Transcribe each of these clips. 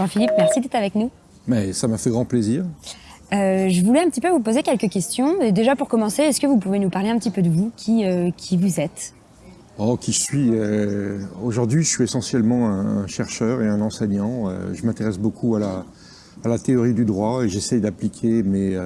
Jean-Philippe, merci d'être avec nous. Mais ça m'a fait grand plaisir. Euh, je voulais un petit peu vous poser quelques questions. Et déjà pour commencer, est-ce que vous pouvez nous parler un petit peu de vous, qui, euh, qui vous êtes? Oh, qui je suis euh, Aujourd'hui, je suis essentiellement un chercheur et un enseignant. Je m'intéresse beaucoup à la, à la théorie du droit et j'essaye d'appliquer mes,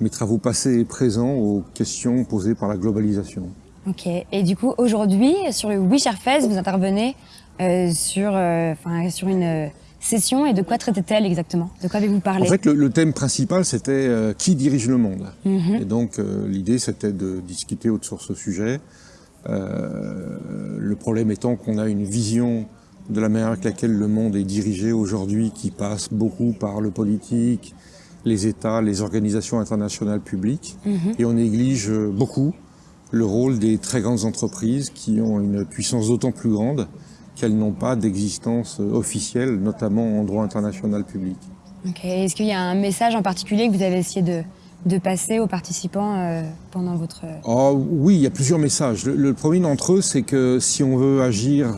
mes travaux passés et présents aux questions posées par la globalisation. Ok. Et du coup, aujourd'hui, sur le WeShareFest, vous intervenez euh, sur, euh, sur une euh, session. Et de quoi traitait-elle exactement? De quoi avez-vous parlé? En fait, le, le thème principal, c'était euh, qui dirige le monde. Mhm. Et donc, l'idée, c'était de discuter autour de ce sujet. Le problème étant qu'on a une vision de la manière avec laquelle le monde est dirigé aujourd'hui qui passe beaucoup par le politique, les États, les organisations internationales publiques, Mhm. et on néglige beaucoup le rôle des très grandes entreprises qui ont une puissance d'autant plus grande qu'elles n'ont pas d'existence officielle, notamment en droit international public. Est-ce qu'il y a un message en particulier que vous avez essayé de, de passer aux participants euh, pendant votre... Oh, oui, il y a plusieurs messages. Le, le premier d'entre eux, c'est que si on veut agir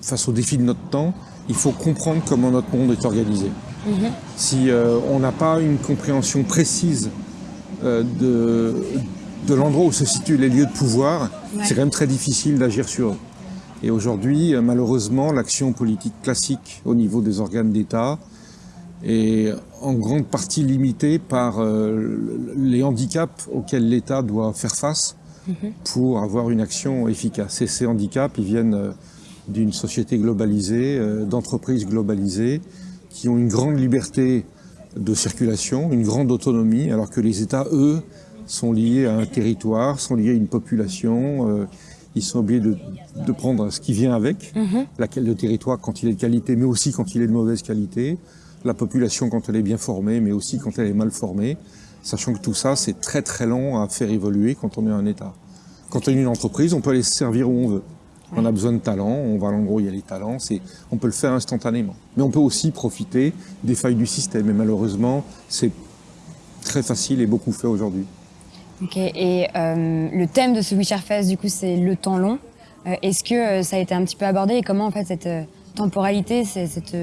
face aux défis de notre temps, il faut comprendre comment notre monde est organisé. Mhm. Si euh, on n'a pas une compréhension précise euh, de, de l'endroit où se situent les lieux de pouvoir, Ouais. c'est quand même très difficile d'agir sur eux. Et aujourd'hui, euh, malheureusement, l'action politique classique au niveau des organes d'État est en grande partie limitée par euh, les handicaps auxquels l'État doit faire face pour avoir une action efficace. Et ces handicaps, ils viennent euh, d'une société globalisée, d'entreprises globalisées, qui ont une grande liberté de circulation, une grande autonomie, alors que les États, eux, sont liés à un territoire, sont liés à une population, euh, ils sont obligés de, de prendre ce qui vient avec, Mhm. le territoire quand il est de qualité, mais aussi quand il est de mauvaise qualité, la population quand elle est bien formée, mais aussi quand elle est mal formée, sachant que tout ça, c'est très très long à faire évoluer quand on est un État. Quand on est une entreprise, on peut aller se servir où on veut. On a besoin de talents, on va l'endroit où il y a les talents, on peut le faire instantanément. Mais on peut aussi profiter des failles du système, et malheureusement, c'est très facile et beaucoup fait aujourd'hui. Ok. Et euh, le thème de ce WeShareFest, du coup, c'est le temps long. Euh, Est-ce que euh, ça a été un petit peu abordé et comment, en fait, cette temporalité, cette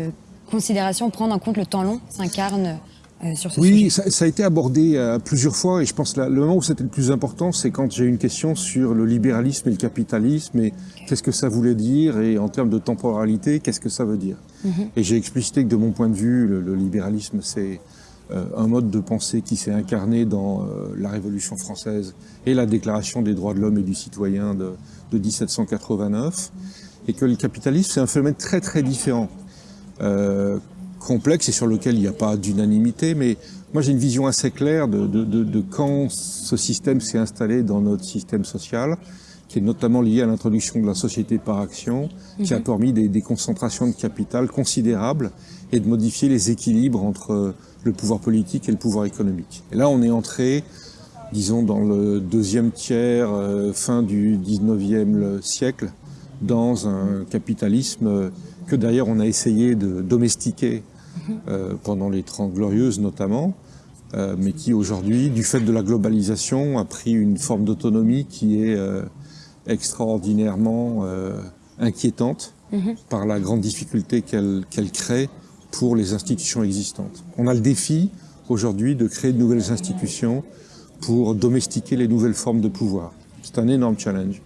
considération, prendre en compte le temps long, s'incarne euh, sur ce Oui, sujet? ça, ça a été abordé euh, plusieurs fois et je pense que le moment où c'était le plus important, c'est quand j'ai eu une question sur le libéralisme et le capitalisme et qu'est-ce que ça voulait dire et en termes de temporalité, qu'est-ce que ça veut dire? Et j'ai explicité que de mon point de vue, le, le libéralisme, c'est un mode de pensée qui s'est incarné dans euh, la Révolution française et la Déclaration des droits de l'homme et du citoyen de, de 1789 et que le capitalisme, c'est un phénomène très très différent euh, complexe et sur lequel il n'y a pas d'unanimité, mais moi j'ai une vision assez claire de, de, de, de quand ce système s'est installé dans notre système social, qui est notamment lié à l'introduction de la société par action, qui a permis des, des concentrations de capital considérables et de modifier les équilibres entre le pouvoir politique et le pouvoir économique. Et là on est entré, disons, dans le deuxième tiers, euh, fin du 19e siècle, dans un capitalisme euh, que d'ailleurs on a essayé de domestiquer euh, pendant les Trente Glorieuses notamment, euh, mais qui aujourd'hui, du fait de la globalisation, a pris une forme d'autonomie qui est euh, extraordinairement euh, inquiétante par la grande difficulté qu'elle qu'elle crée pour les institutions existantes. On a le défi aujourd'hui de créer de nouvelles institutions pour domestiquer les nouvelles formes de pouvoir. C'est un énorme challenge.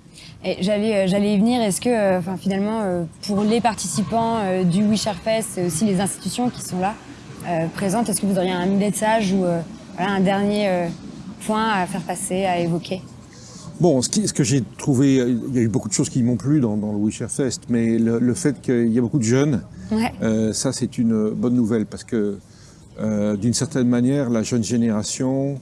J'allais, euh, j'allais y venir. Est-ce que, euh, enfin, finalement, pour les participants du WeShareFest et aussi les institutions qui sont là présentes, est-ce que vous auriez un message ou voilà, un dernier point à faire passer, à évoquer? Bon, ce, qui- ce que j'ai trouvé, euh, il y a eu beaucoup de choses qui m'ont plu dans, dans le WeShare Fest, mais le, le fait qu'il y a beaucoup de jeunes, Ouais. euh, ça c'est une bonne nouvelle parce que euh, d'une certaine manière, la jeune génération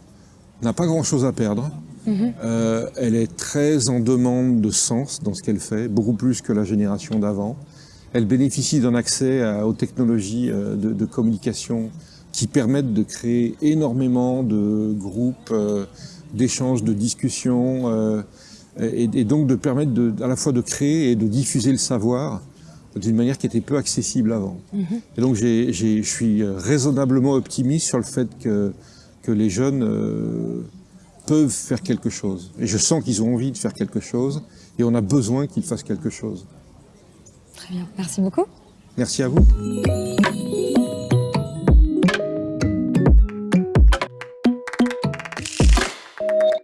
n'a pas grand-chose à perdre. Euh, elle est très en demande de sens dans ce qu'elle fait, beaucoup plus que la génération d'avant. Elle bénéficie d'un accès à- aux technologies euh, de, de communication qui permettent de créer énormément de groupes euh, d'échanges, de discussions, euh, et, et donc de permettre de, à la fois de créer et de diffuser le savoir d'une manière qui était peu accessible avant. Et donc je suis raisonnablement optimiste sur le fait que, que les jeunes euh, peuvent faire quelque chose. Et je sens qu'ils ont envie de faire quelque chose et on a besoin qu'ils fassent quelque chose. Très bien, merci beaucoup. Merci à vous.